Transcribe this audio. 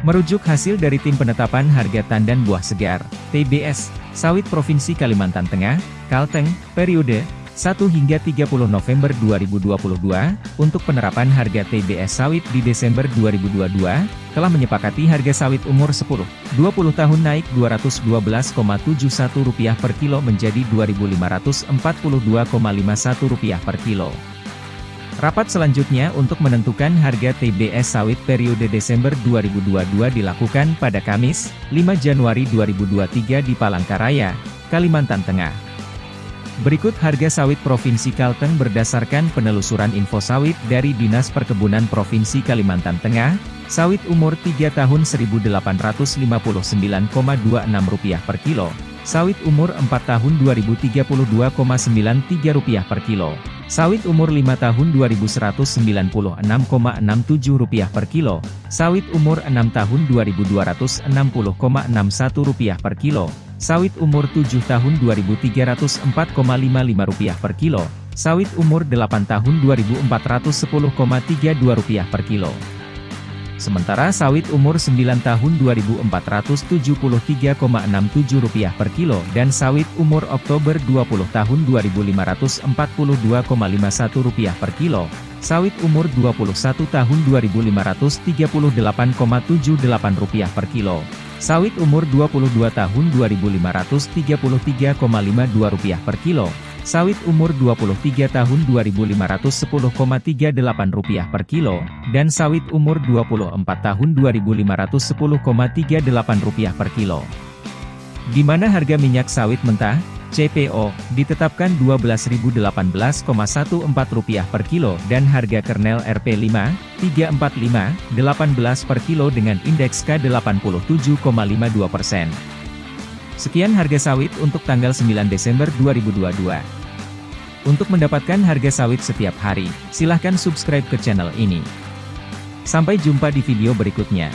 Merujuk hasil dari Tim Penetapan Harga Tandan Buah Segar, TBS, Sawit Provinsi Kalimantan Tengah, Kalteng, periode 1 hingga 30 November 2022, untuk penerapan harga TBS sawit di Desember 2022, telah menyepakati harga sawit umur 10-20 tahun naik Rp212,71 per kilo menjadi Rp2.542,51 per kilo. Rapat selanjutnya untuk menentukan harga TBS sawit periode Desember 2022 dilakukan pada Kamis, 5 Januari 2023 di Palangkaraya, Kalimantan Tengah. Berikut harga sawit Provinsi Kalteng berdasarkan penelusuran info sawit dari Dinas Perkebunan Provinsi Kalimantan Tengah, sawit umur 3 tahun Rp1.859,26 per kilo, sawit umur 4 tahun Rp2.032,93 per kilo, Sawit umur 5 tahun Rp2.196,67 per kilo, sawit umur 6 tahun Rp2.260,61 per kilo, sawit umur 7 tahun Rp2.304,55 per kilo, sawit umur 8 tahun Rp2.410,32 per kilo. Sementara sawit umur 9 tahun Rp2.473,67 per kilo dan sawit umur Oktober 20 tahun Rp2.542,51 per kilo, sawit umur 21 tahun Rp2.538,78 per kilo, sawit umur 22 tahun Rp2.533,52 per kilo, Sawit umur 23 tahun Rp2.510,38 per kilo, dan sawit umur 24 tahun Rp2.510,38 per kilo. Di mana harga minyak sawit mentah, CPO, ditetapkan Rp12.018,14 per kilo dan harga kernel RP5, 345, 18 per kilo dengan indeks K87,52 persen. Sekian harga sawit untuk tanggal 9 Desember 2022. Untuk mendapatkan harga sawit setiap hari, silahkan subscribe ke channel ini. Sampai jumpa di video berikutnya.